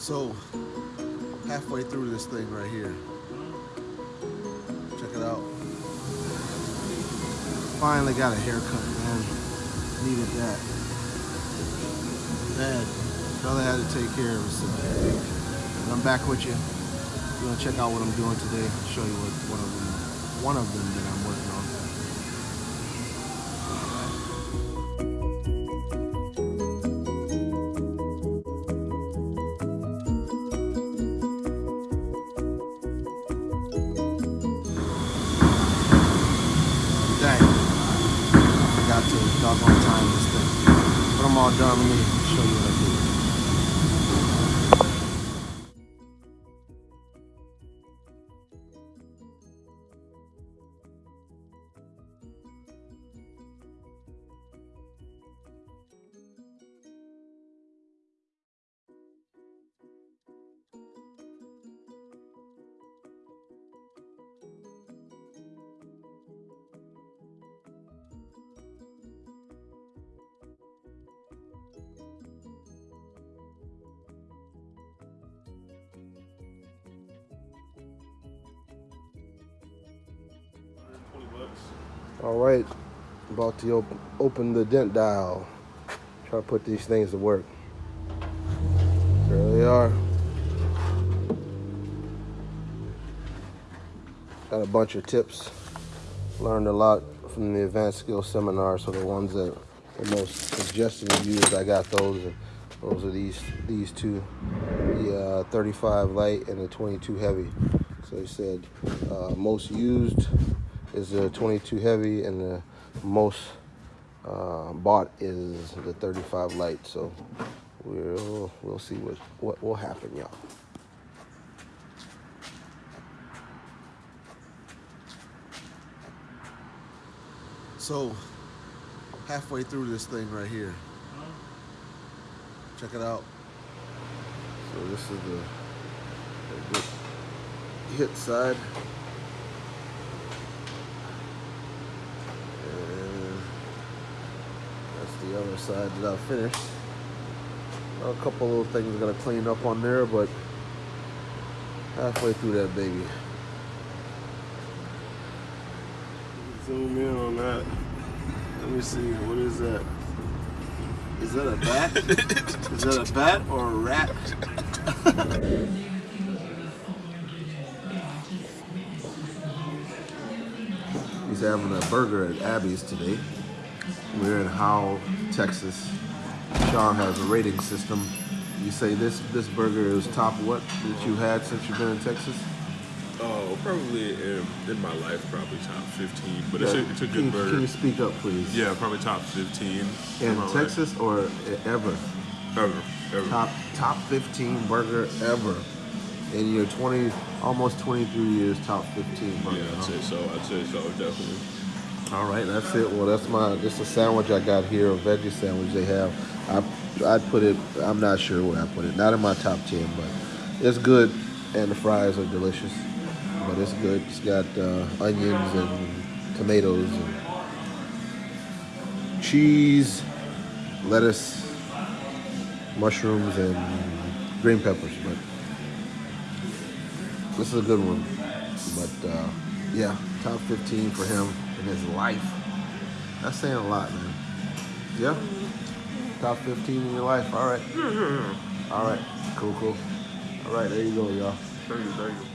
So, halfway through this thing right here. Check it out. Finally got a haircut, man. Needed that. Bad. Brother had to take care of himself. I'm back with you. We're gonna check out what I'm doing today. Show you what one of them, one of them that I'm working To doggone time. But I'm all done. Let me show you what I did. All right, about to op- open the dent dial. Try to put these things to work. There they are. Got a bunch of tips. Learned a lot from the advanced skill seminar. So the ones that are most suggested to use, I got those. And those are these these two, the uh, 35 light and the 22 heavy. So he said uh, most used is the 22 heavy and the most uh, bought is the 35 light. So we'll we'll see what what will happen, y'all. So halfway through this thing right here. Check it out. So this is the, the hit side. And that's the other side that I finished. A couple little things I gotta clean up on there, but halfway through that baby. Zoom in on that. Let me see. What is that? Is that a bat? is that a bat or a rat? He's having a burger at Abby's today. We're in Howell, Texas. Sean has a rating system. You say this this burger is top what that you had since you've been in Texas? Oh, probably in, in my life, probably top 15. But it's, a, it's a good you- burger. Can you speak up, please? Yeah, probably top 15. In my life. Texas or ever? Ever. Ever. Top top 15 burger ever. In your 20, almost 23 years, top 15 burger. Yeah, I'd huh? say so. I'd say so, definitely. All right, that's it. Well, that's my. This is a sandwich I got here, a veggie sandwich they have. I I put it. I'm not sure where I put it. Not in my top 10, but it's good, and the fries are delicious. But it's good. It's got uh, onions and tomatoes and cheese, lettuce, mushrooms, and green peppers. But this is a good one. But uh, yeah, top 15 for him in his life. That's saying a lot, man. Yeah, top 15 in your life. All right. Mm-hmm. All right. Cool, cool. All right, there you go, y'all. Thank you, thank you.